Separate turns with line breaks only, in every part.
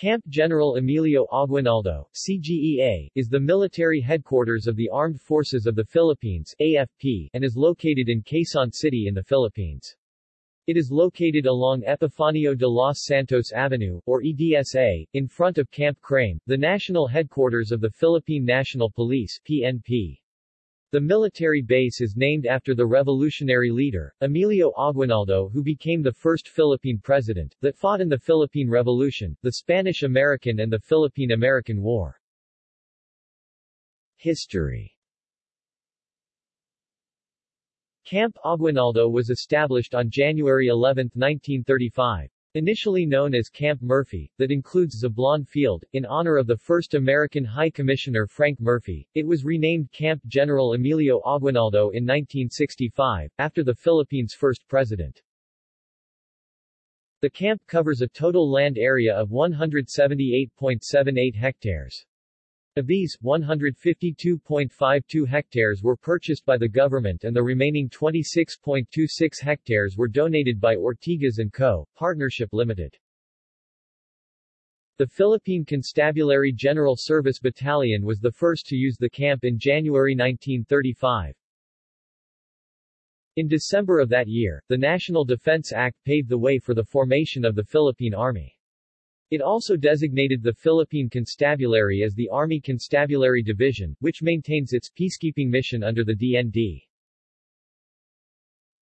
Camp General Emilio Aguinaldo, CGEA, is the military headquarters of the Armed Forces of the Philippines AFP, and is located in Quezon City in the Philippines. It is located along Epifanio de los Santos Avenue, or EDSA, in front of Camp Crame, the national headquarters of the Philippine National Police PNP. The military base is named after the revolutionary leader, Emilio Aguinaldo who became the first Philippine president, that fought in the Philippine Revolution, the Spanish-American and the Philippine-American War. History Camp Aguinaldo was established on January 11, 1935. Initially known as Camp Murphy, that includes Zablan Field, in honor of the first American High Commissioner Frank Murphy, it was renamed Camp General Emilio Aguinaldo in 1965, after the Philippines' first president. The camp covers a total land area of 178.78 hectares. Of these, 152.52 hectares were purchased by the government and the remaining 26.26 hectares were donated by Ortigas & Co., Partnership Limited. The Philippine Constabulary General Service Battalion was the first to use the camp in January 1935. In December of that year, the National Defense Act paved the way for the formation of the Philippine Army. It also designated the Philippine Constabulary as the Army Constabulary Division, which maintains its peacekeeping mission under the DND.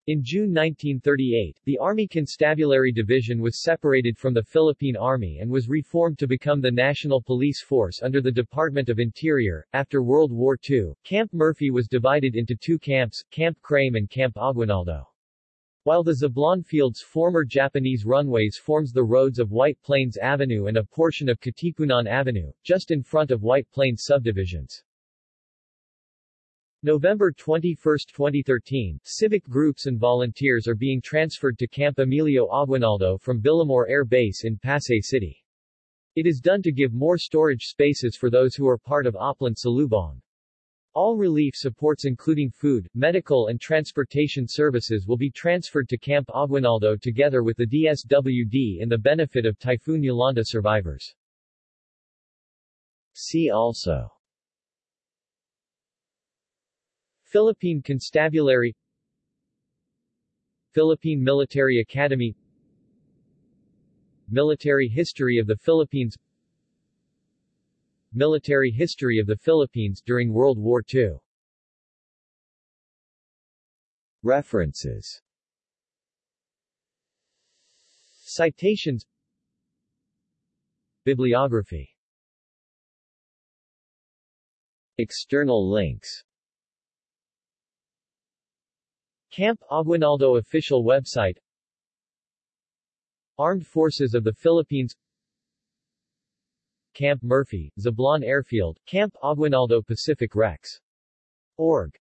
In June 1938, the Army Constabulary Division was separated from the Philippine Army and was reformed to become the National Police Force under the Department of Interior. After World War II, Camp Murphy was divided into two camps, Camp Crame and Camp Aguinaldo. While the Zablan Field's former Japanese runways forms the roads of White Plains Avenue and a portion of Katipunan Avenue, just in front of White Plains subdivisions. November 21, 2013, civic groups and volunteers are being transferred to Camp Emilio Aguinaldo from Villamor Air Base in Pasay City. It is done to give more storage spaces for those who are part of Oplan Salubong. All relief supports including food, medical and transportation services will be transferred to Camp Aguinaldo together with the DSWD in the benefit of Typhoon Yolanda survivors. See also Philippine Constabulary Philippine Military Academy Military history of the Philippines Military history of the Philippines during World War II References. Citations. Bibliography. External links. Camp Aguinaldo official website. Armed Forces of the Philippines Camp Murphy, Zablan Airfield, Camp Aguinaldo Pacific Wrecks. Org.